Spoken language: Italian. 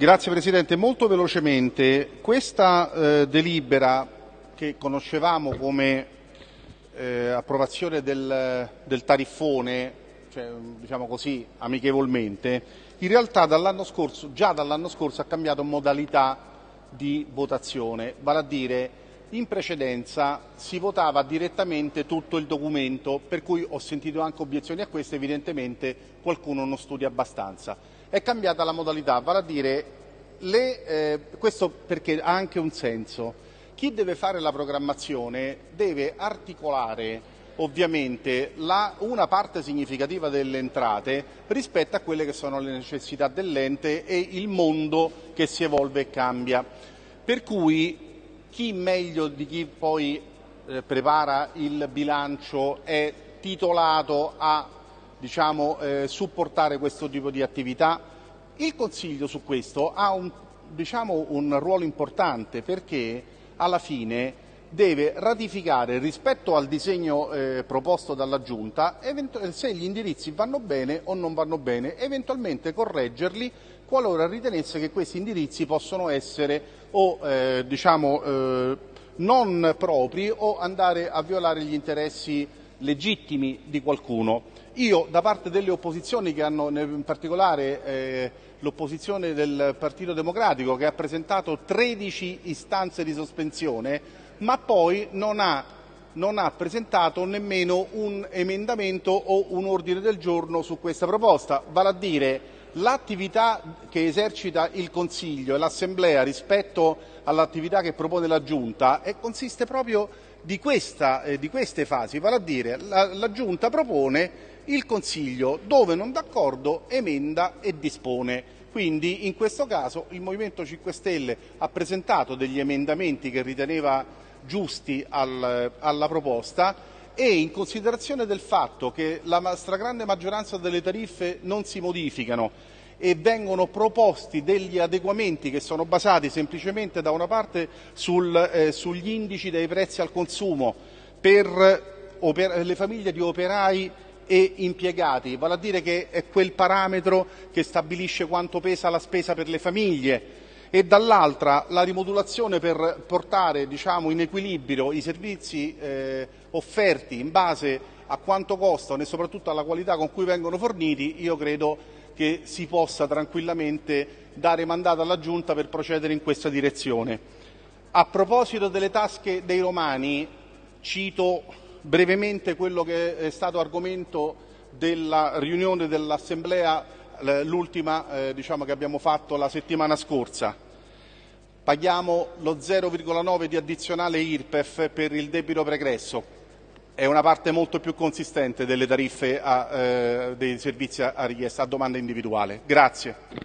Grazie Presidente, molto velocemente, questa eh, delibera che conoscevamo come eh, approvazione del, del tariffone, cioè, diciamo così amichevolmente, in realtà dall'anno scorso, già dall'anno scorso ha cambiato modalità di votazione, vale a dire in precedenza si votava direttamente tutto il documento, per cui ho sentito anche obiezioni a questo, evidentemente qualcuno non studia abbastanza è cambiata la modalità, vale a dire, le, eh, questo perché ha anche un senso. Chi deve fare la programmazione deve articolare ovviamente la, una parte significativa delle entrate rispetto a quelle che sono le necessità dell'ente e il mondo che si evolve e cambia. Per cui chi meglio di chi poi eh, prepara il bilancio è titolato a diciamo, eh, supportare questo tipo di attività. Il Consiglio su questo ha un, diciamo, un ruolo importante perché alla fine deve ratificare rispetto al disegno eh, proposto dalla Giunta se gli indirizzi vanno bene o non vanno bene, eventualmente correggerli qualora ritenesse che questi indirizzi possono essere o eh, diciamo, eh, non propri o andare a violare gli interessi legittimi di qualcuno. Io da parte delle opposizioni che hanno in particolare eh, l'opposizione del Partito Democratico che ha presentato 13 istanze di sospensione ma poi non ha, non ha presentato nemmeno un emendamento o un ordine del giorno su questa proposta, vale a dire l'attività che esercita il Consiglio e l'Assemblea rispetto all'attività che propone la Giunta consiste proprio di, questa, eh, di, queste fasi, vale a dire la, la Giunta propone, il Consiglio. Dove non d'accordo emenda e dispone. Quindi in questo caso il Movimento 5 Stelle ha presentato degli emendamenti che riteneva giusti al, alla proposta e in considerazione del fatto che la stragrande maggioranza delle tariffe non si modificano e vengono proposti degli adeguamenti che sono basati semplicemente da una parte sul, eh, sugli indici dei prezzi al consumo per oper le famiglie di operai e impiegati, vale a dire che è quel parametro che stabilisce quanto pesa la spesa per le famiglie e dall'altra la rimodulazione per portare diciamo, in equilibrio i servizi eh, offerti in base a quanto costano e soprattutto alla qualità con cui vengono forniti, io credo che si possa tranquillamente dare mandato alla Giunta per procedere in questa direzione. A proposito delle tasche dei romani, cito brevemente quello che è stato argomento della riunione dell'Assemblea, l'ultima eh, diciamo, che abbiamo fatto la settimana scorsa. Paghiamo lo 0,9 di addizionale IRPEF per il debito pregresso, è una parte molto più consistente delle tariffe a, eh, dei servizi a richiesta a domanda individuale. Grazie.